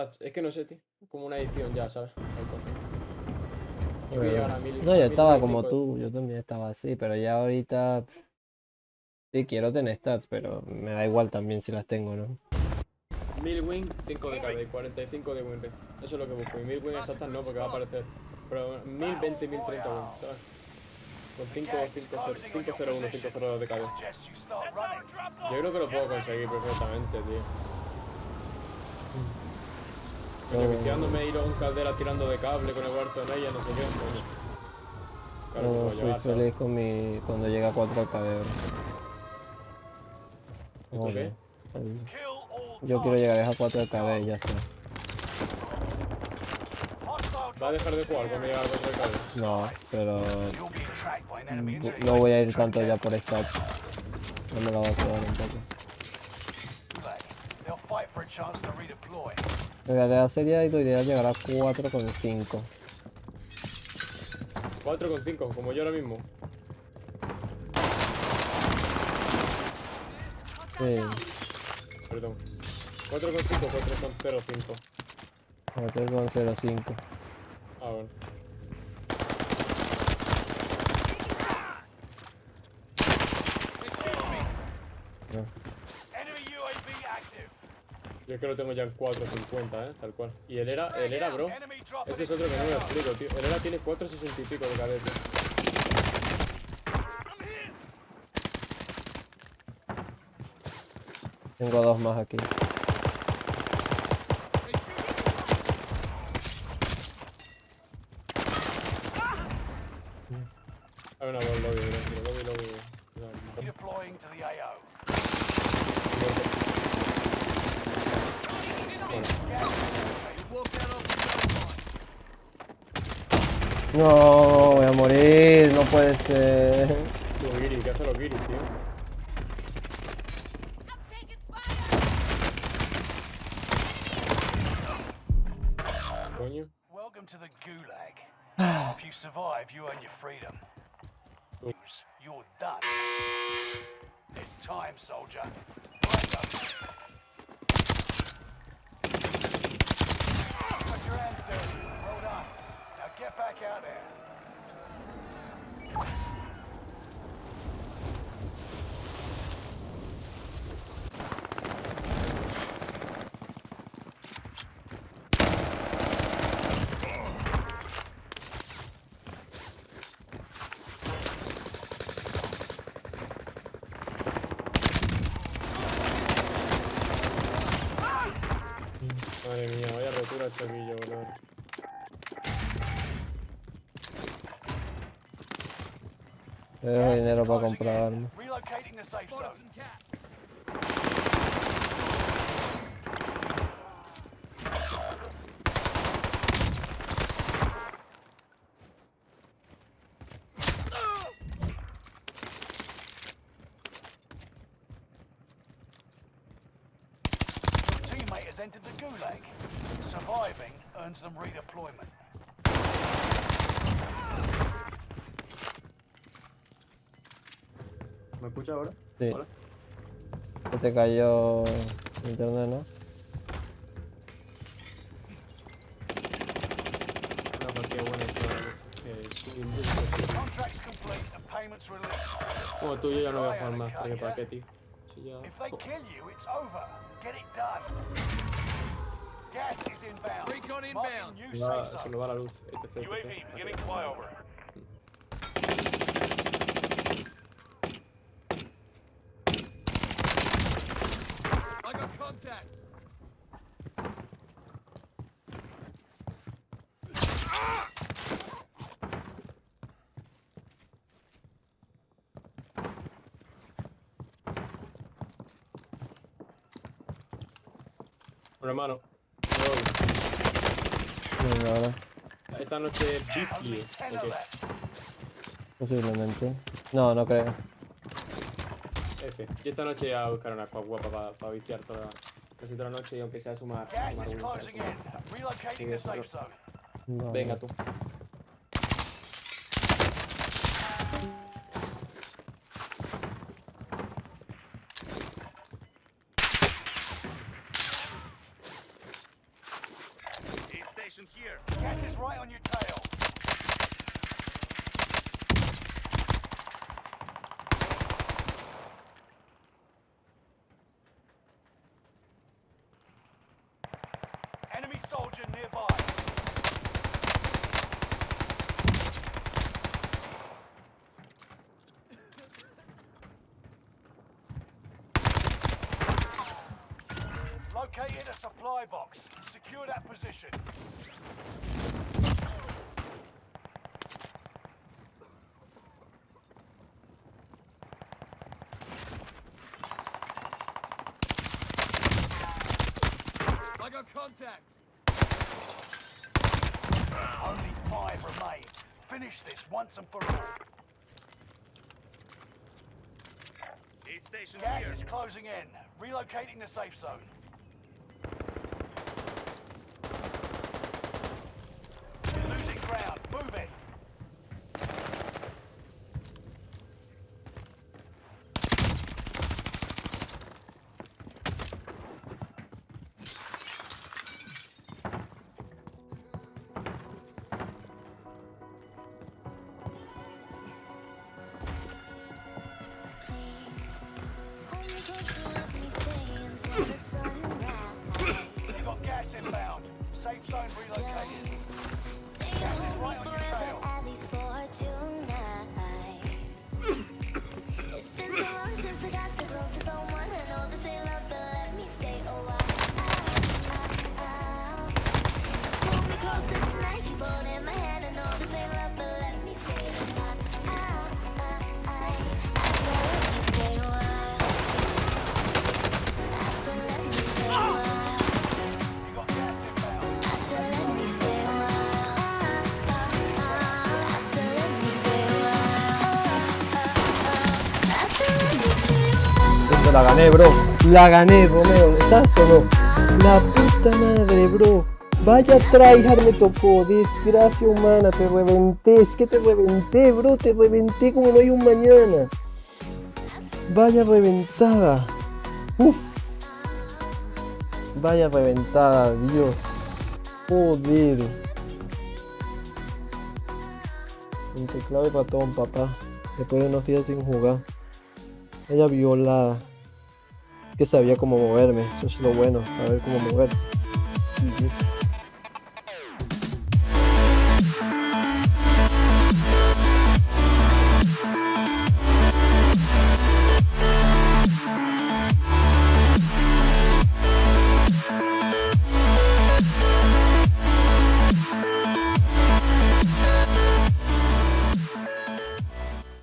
stats. Es que no sé, tío. Como una edición ya, ¿sabes? Yo llegar a mil. No, yo a estaba como 1095. tú, yo también estaba así, pero ya ahorita sí quiero tener stats, pero me da igual también si las tengo, ¿no? 1000 win, 5 de KD, 45 de win rate. Eso es lo que busco. Y 1000 win exactas no, porque va a aparecer. Pero 1020, 1030 win, ¿sabes? Con 5, 5, 0, 5, 0, 1, 5, 0 de KD. Yo creo que lo puedo conseguir perfectamente, tío. Coño, No. viciándome ir a un caldera tirando de cable con el Warzone ahí, no sé qué. Claro No puedo soy llegar, ¿sabes? feliz con mi cuando llega a 4K de oro. ¿Y tú Joder. qué? Yo quiero llegar a 4K de y ya está. ¿Va a dejar de jugar cuando llegue al 4 de cable? No, pero until no voy a ir tanto ya por stats. No me la voy a jugar un poco. En realidad sería lo ideal llegar a 4,5. 4 con 5, como yo ahora mismo. Sí, Perdón. 4 con 5, 4 con 0, 5. 4,05. Ah, bueno. No. Yo es que lo tengo ya en 4.50, eh, tal cual. Y el era, el era, bro. Ese es otro que no me explico, tío. El era tiene 4.60 y pico de cadete. Tengo dos más aquí. Hay una ball lobby, bro. Lobby, lobby. No, Redeploying to the AO. No, voy a morir, no puede ser. Tío, Giri, ¿qué hace los Giri, tío? Coño. Welcome to the Gulag. if you survive, you earn your freedom. You're done. It's time, soldier. god. Tengo dinero para comprar armas. entered the gulag. Surviving earns them redeployment. ¿Me escucha ahora? Sí. Hola. Se te cayó internet, ¿no? Como tú, yo ya no voy a jugar más. ¿Para qué, para qué, tío? Si ya... Gas is inbound. Recon inbound. No, se nos va la luz. ETC, ETC. UAV beginning flyover. I got contacts. Una mano. Venga, ahora, Esta noche Only vicio. 10 Ok, left. posiblemente. No, no creo. F. Y esta noche voy a buscar una squad guapa para viciar toda, casi toda la noche y aunque sea sumar. Win, closing Gas is right on your tail. Enemy soldier nearby. Located a supply box. Secure that position. I got contacts. Only five remain. Finish this once and for all. Aid station Gas here. is closing in. Relocating the safe zone. Safe relocated. La gané, bro. La gané, Romeo. ¿Estás o? La puta madre, bro. Vaya tryhard me tocó. Desgracia humana. Te reventé. Es que te reventé, bro. Te reventé como no hay un mañana. Vaya reventada. Uf. Vaya reventada, Dios. Joder. Un teclado de ratón, papá. Después de unos días sin jugar. Ella violada. Que sabía cómo moverme. Eso es lo bueno, saber cómo moverse.